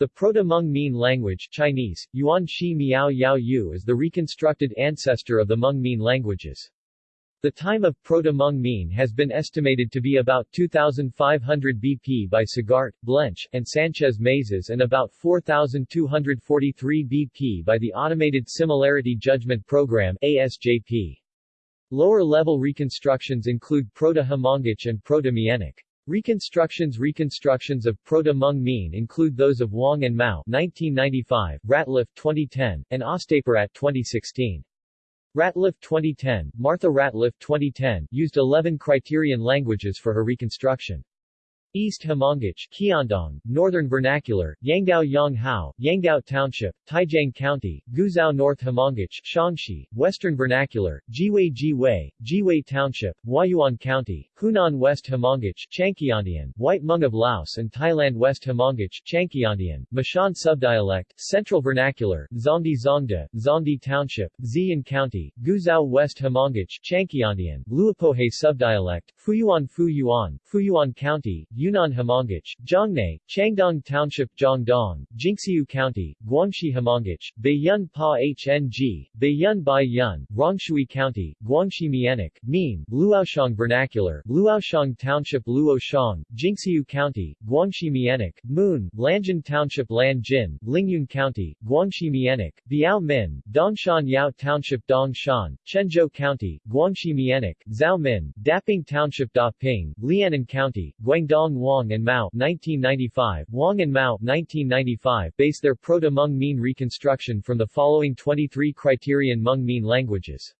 The Proto-Hmong Mien language Chinese, Yuan Shi Miao Yao Yu is the reconstructed ancestor of the Hmong Mien languages. The time of Proto-Hmong Mien has been estimated to be about 2500 BP by Sagart, Blench, and Sanchez Mazas and about 4243 BP by the Automated Similarity Judgment Program ASJP. Lower-level reconstructions include Proto-Hmongic and Proto-Mienic. Reconstructions Reconstructions of Proto-Hmong Mien include those of Wang and Mao 1995, Ratliff 2010, and Ostapirat 2016. Ratliff 2010, Martha Ratliff 2010, used 11 criterion languages for her reconstruction. East Hmongic, Qiandong, Northern Vernacular, Yanggao Yonghao, Yanggao Township, Taijiang County, Guizhou North Hmongic, Shaanxi, Western Vernacular, Jiwei Jiwei, Jiwei Township, Huayuan County, Hunan West Hmongic, Changqiandian, White Hmong of Laos and Thailand West Hmongic, Changqiandian, Mashan Subdialect, Central Vernacular, Zongdi Zongda, Zongdi Township, Xi'an County, Guizhou West Hmongic, Changqiandian, Luapohe Subdialect, Fuyuan Fuyuan, Fuyuan County, Yunnan Hmongic, Zhongnay, Changdong Township Zhongdong, Jinxiu County, Guangxi Hmongic, Baiyun Pa Hng, Baiyun Bai Yun, Rongshui County, Guangxi Mienic, Mien, Luoshang Vernacular, Luoshang Township Luoshang, Jinxiu County, Guangxi Mienic, Moon, Lanjin Township Lanjin, Lingyun County, Guangxi Mienic, Biao Min, Dongshan Yao Township Dongshan, Quanzhou County, Guangxi Mienic, Zhao Min, Daping Township Daping, Liannan County, Guangdong Dong Wang and Mao 1995, Wang and Mao 1995 base their Proto-Hmong Mien reconstruction from the following 23 criterion Hmong Mien languages.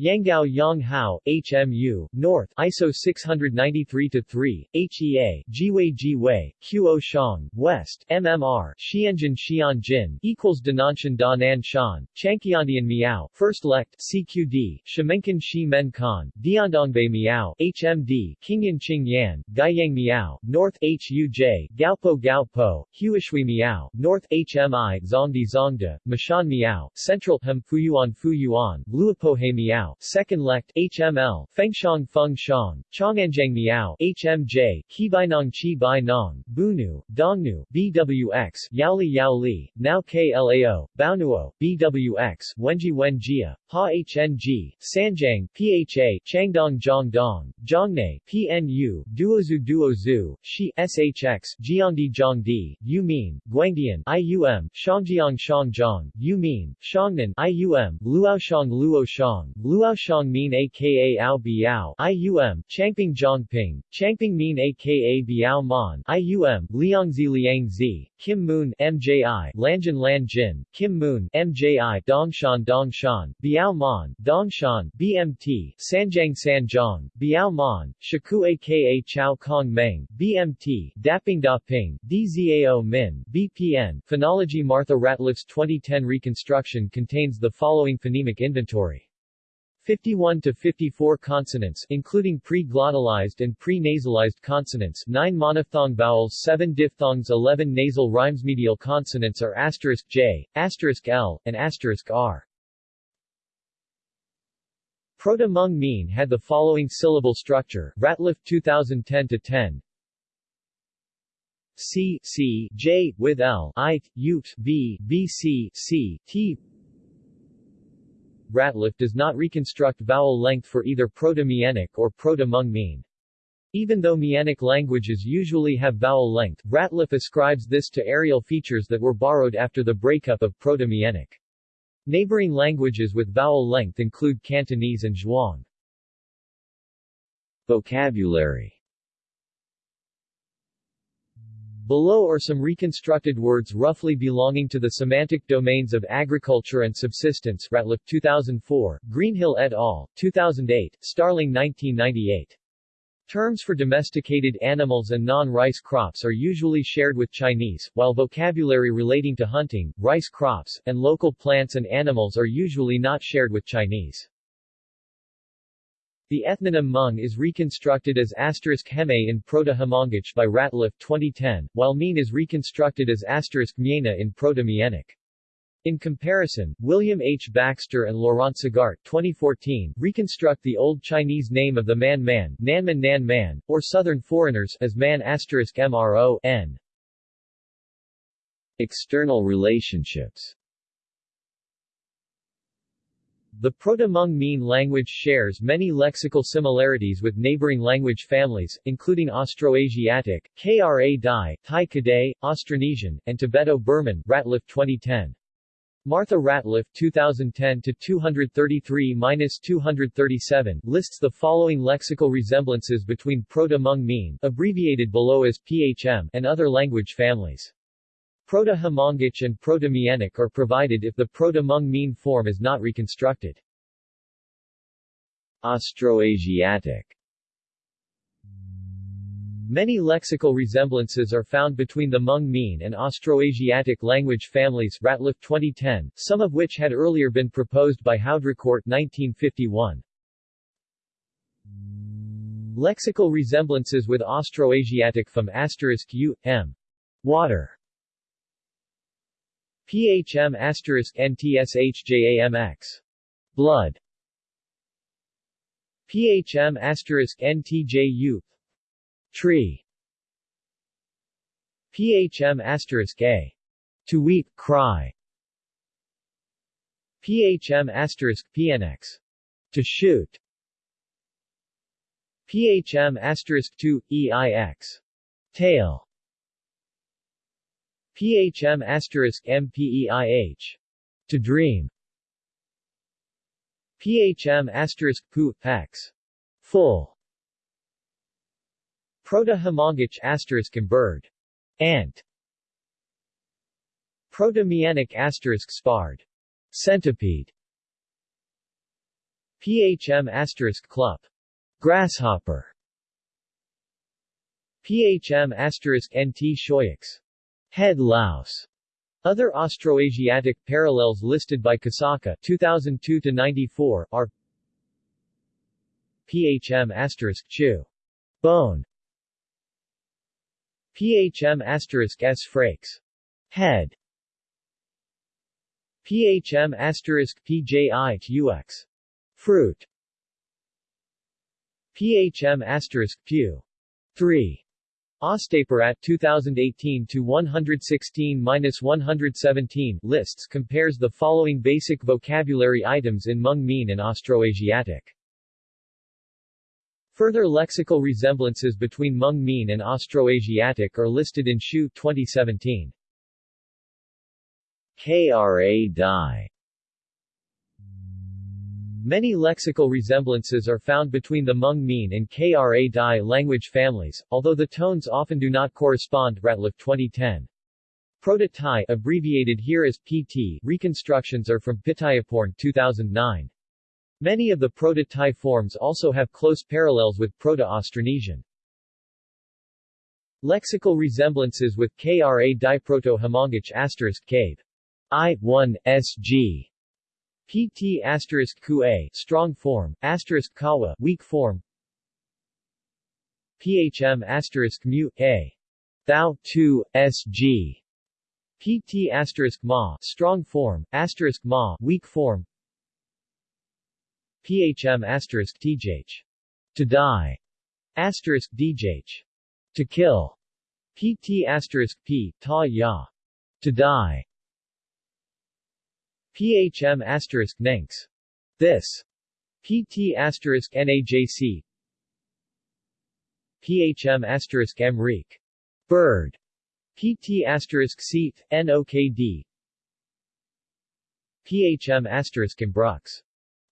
Yanggao Yonghao, HMU, North, ISO 693-3, HEA, Jiwei Jiwei, Qo Shang, West, MMR, Xianjin Xianjin, equals Dananshan Da Nan Shan, Changqiandian Miao, First Lect, CQD, Shemenkan Shi Men Khan, Diandongbei Miao, HMD, Qingyan Qing Yan, Gaiyang Miao, North HUJ, Gaopo Gaopo, Huishui Miao, North HMI, Zongdi Zongda, Mashan Miao, Central Hem Fuyuan Fuyuan, Luapohe Miao, Second Lect, HML, Fengshang Feng Shang, Chonganjiang Miao, HMJ, Qibainong Qi Bai Nong, Bunu, Dongnu, BWX, Yaoli Yaoli, Now KLAO, Baonuo, BWX, Wenji Wenjia, Ha HNG, Sanjiang, PHA, Changdong Zhongdong, Zhongnay, PNU, Duozu Duozu, Shi, SHX, Jiangdi Zhongdi, Yumin, Guangdian, IUM, Shangjiang Shangjiang, Yumin, Shangnan, IUM, Luoshang Luoshang, Luoshang Min aka Ao Biao, IUM, Changping Zhongping, Changping Min aka Biao Man, IUM, Liangzi Liangzi, Kim Moon, MJI, Lanjin Lanjin, Kim Moon, MJI, Dongshan Dongshan, Biao Man, Dongshan, BMT, Sanjiang Sanjiang, Biao Man, Shaku aka Chao Kong Meng, BMT, Daping Daping, DZAO Min, BPN. Phonology Martha Ratliff's 2010 reconstruction contains the following phonemic inventory. 51 to 54 consonants including pre-glottalized and pre-nasalized consonants 9 monophthong vowels 7 diphthongs 11 nasal rhymes medial consonants are asterisk j, asterisk l, and asterisk r. Proto-Hmong Mien had the following syllable structure, Ratliff 2010-10 C, C, J, with L, I, U, B, B, C, C, T Ratliff does not reconstruct vowel length for either Proto-Mienic or Proto-Hmong Mien. Even though Mienic languages usually have vowel length, Ratliff ascribes this to areal features that were borrowed after the breakup of Proto-Mienic. Neighboring languages with vowel length include Cantonese and Zhuang. Vocabulary Below are some reconstructed words roughly belonging to the semantic domains of agriculture and subsistence Ratliff 2004, Greenhill et al., 2008, Starling 1998. Terms for domesticated animals and non-rice crops are usually shared with Chinese, while vocabulary relating to hunting, rice crops, and local plants and animals are usually not shared with Chinese. The ethnonym Hmong is reconstructed as asterisk heme in Proto-Hmongic by Ratliff 2010, while Mien is reconstructed as asterisk Miena in Proto-Mienic. In comparison, William H. Baxter and Laurent Sagart 2014 reconstruct the Old Chinese name of the Man Man, Nanman Nan Man, or Southern foreigners as Man asterisk MRO N. External relationships The Proto-Hmong Mien language shares many lexical similarities with neighboring language families, including Austroasiatic, Kra Dai, Thai Kadai, Austronesian, and Tibeto-Burman Ratliff 2010. Martha Ratliff 2010-233-237 lists the following lexical resemblances between Proto-Hmong Mien abbreviated below as PHM and other language families. Proto-Hmongic and Proto-Mienic are provided if the Proto-Hmong Mien form is not reconstructed. Austroasiatic Many lexical resemblances are found between the Hmong Mien and Austroasiatic language families Ratliff 2010, some of which had earlier been proposed by Haudricourt 1951. Lexical resemblances with Austroasiatic from asterisk u, m. Water PHM asterisk NTSHJAMX. Blood. PHM asterisk NTJU. Tree. PHM asterisk A. To weep, cry. PHM asterisk PNX. To shoot. PHM asterisk 2, EIX. Tail. PHM asterisk MPEIH. To dream. PHM asterisk PU, X. Full. Proto-Hmongic asterisk bird. Ant. Proto-Mienic asterisk spard. Centipede. PHM asterisk clup. Grasshopper. PHM asterisk NT shoyix. Head louse. Other Austroasiatic parallels listed by Kosaka 2002-94 are PHM asterisk chu. Bone. PHM asterisk S frakes. Head. PHM asterisk PJI UX. Fruit. PHM asterisk Pew. 3. Ostapirat 2018-116-117 lists compares the following basic vocabulary items in Hmong Mien and Austroasiatic. Further lexical resemblances between Hmong Mien and Austroasiatic are listed in Shu 2017. Kra Dai Many lexical resemblances are found between the Hmong Mien and Kra Dai language families, although the tones often do not correspond Ratliff 2010. Proto-Thai abbreviated here as PT reconstructions are from Pittayaporn 2009. Many of the Proto-Thai forms also have close parallels with Proto-Austronesian. Lexical resemblances with Kra Dai Proto-Hmongic asterisk cave. I1, SG PT asterisk Qa strong form, asterisk Kawa weak form. PHM asterisk mu A. Thou 2 SG. PT asterisk Ma strong form, asterisk Ma weak form. PHM asterisk TJH. To die. Asterisk DJH. To kill. PT asterisk P, Ta Ya. To die. PHM asterisk Nanks. This. PT asterisk NAJC. PHM asterisk Mreek. Bird. PT asterisk Seat, NOKD. PHM asterisk Imbrux.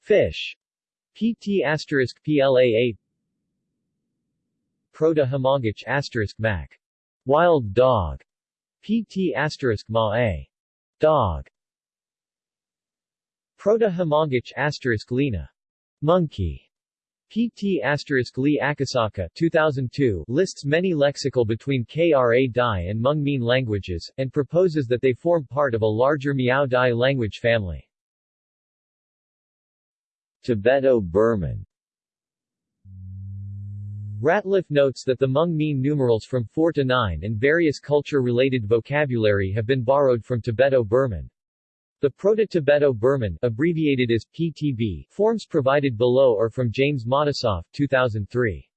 Fish. PT asterisk PLAA. Proto-Hmongic asterisk Mac. Wild dog. PT asterisk Ma A. Dog. Proto-Hmongic asterisk Lena. Monkey. PT asterisk Lee Akasaka 2002 lists many lexical between Kra Dai and Hmong Mien languages, and proposes that they form part of a larger Miao Dai language family. Tibeto-Burman Ratliff notes that the Hmong Mien numerals from 4 to 9 and various culture-related vocabulary have been borrowed from Tibeto-Burman. The Proto-Tibeto-Burman abbreviated as PTB forms provided below are from James Matisoff 2003.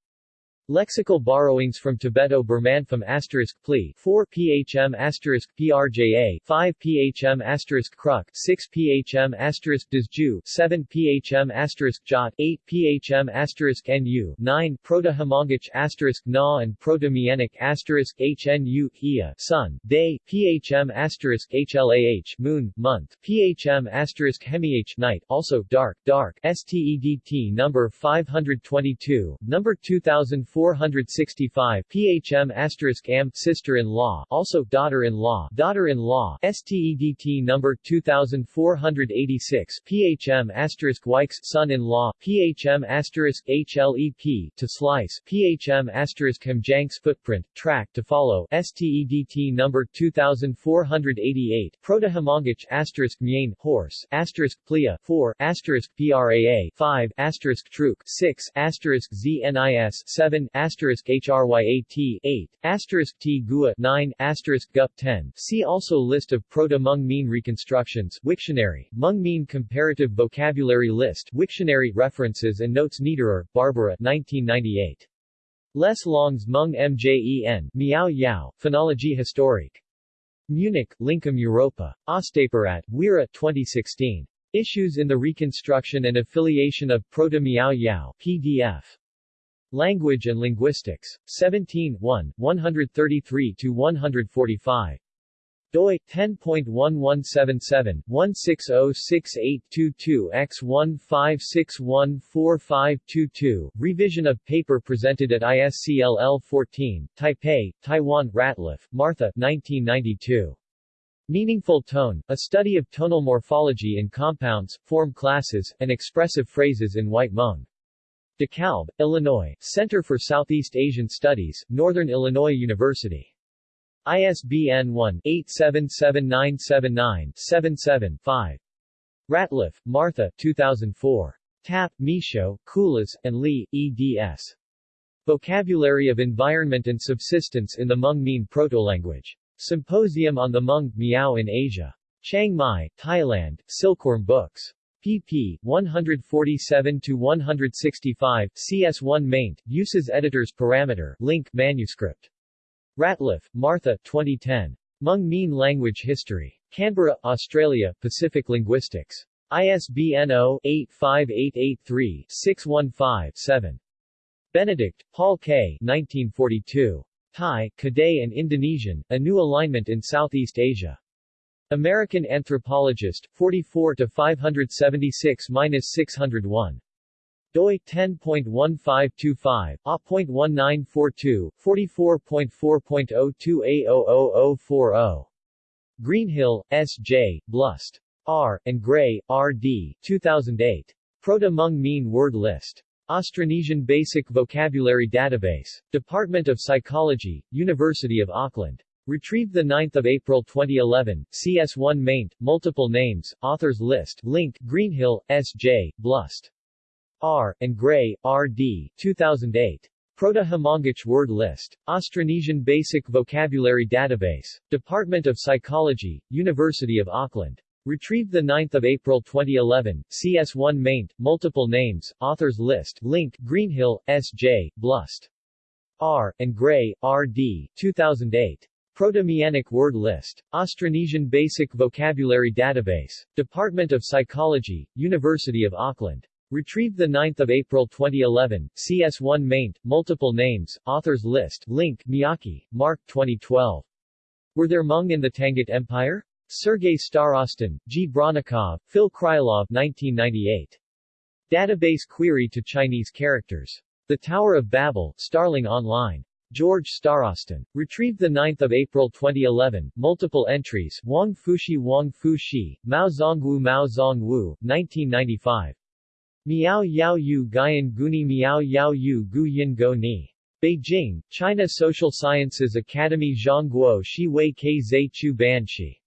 Lexical borrowings from Tibeto-Burmanfam asterisk pli 4 phm asterisk prja 5 phm asterisk kruk 6 phm asterisk dizju 7 phm asterisk jot 8 phm asterisk nu 9 Proto-Hmongic asterisk na and Proto-Mienic asterisk hnu ia sun day phm asterisk hlah moon month phm asterisk hemih night also dark dark stedt number 522 number 2004 465 PHM asterisk am sister-in-law also daughter-in-law daughter-in-law STEDT number 2486 PHM asterisk Wikes son-in-law PHM asterisk HLEP to slice PHM asterisk Hemjanks footprint track to follow STEDT number 2488 Proto-Hmongic asterisk Mien horse asterisk Plia 4 asterisk PRAA 5 asterisk Truk 6 asterisk ZNIS 7 asterisk HRYAT 8, asterisk T Gua 9, asterisk GUP 10. See also List of Proto-Hmong Mien reconstructions Wiktionary, Hmong Mien Comparative Vocabulary List Wiktionary References and Notes Niederer, Barbara 1998. Les Longs Hmong Mjen, Miao Yao, Phonologie historique. Munich, Lincom Europa. Ostapirat, Weera 2016. Issues in the Reconstruction and Affiliation of Proto-Miao Yao PDF. Language and Linguistics. 17 1, 133-145. doi 10.1177 1606822 x 15614522 revision of paper presented at ISCLL 14 Taipei Taiwan Ratliff Martha 1992 Meaningful tone a study of tonal morphology in compounds form classes and expressive phrases in white Hmong DeKalb, Illinois, Center for Southeast Asian Studies, Northern Illinois University. ISBN 1-877979-77-5. Ratliff, Martha 2004. Tapp, Michaud, Culas, and Lee, eds. Vocabulary of Environment and Subsistence in the Hmong Mien Proto-Language. Symposium on the Hmong, Miao in Asia. Chiang Mai, Thailand, Silkworm Books pp. 147-165, CS1 maint, uses editors parameter, link, manuscript. Ratliff, Martha 2010. Hmong Mien Language History. Canberra, Australia, Pacific Linguistics. ISBN 0-85883-615-7. Benedict, Paul K. 1942. Thai, Kadai and Indonesian, A New Alignment in Southeast Asia. American Anthropologist, 44 to 576-601. doi 10.1525, A.1942, 44.4.02A00040. Greenhill, S. J., Blust. R. and Gray, R. D. 2008. Proto-Hmong Mien Word List. Austronesian Basic Vocabulary Database. Department of Psychology, University of Auckland. Retrieved 9 April 2011, CS1 maint, multiple names, authors list, link, Greenhill, S.J., Blust. R. and Gray, R.D., 2008. Proto-Hmongic word list. Austronesian Basic Vocabulary Database. Department of Psychology, University of Auckland. Retrieved 9 April 2011, CS1 maint, multiple names, authors list, link, Greenhill, S.J., Blust. R. and Gray, R.D., 2008. Proto-Mienic word list. Austronesian Basic Vocabulary Database. Department of Psychology, University of Auckland. Retrieved 9 April 2011, CS1 maint, multiple names, authors list, link, Miyake, Marc 2012. Were there Hmong in the Tangut Empire? Sergei Starostin, G. Bronnikov, Phil Krylov 1998. Database query to Chinese characters. The Tower of Babel, Starling Online. George Starostin. Retrieved 9 April 2011, multiple entries, Wang Fushi Wang Fushi, Mao Zongwu Mao Zongwu, 1995. Miao Yao Yu Guyan Guni Miao Yao Yu Gu Yin Go Ni. Beijing, China Social Sciences Academy Zhongguo Shi Wei Ke Zhe Chu Ban Shi.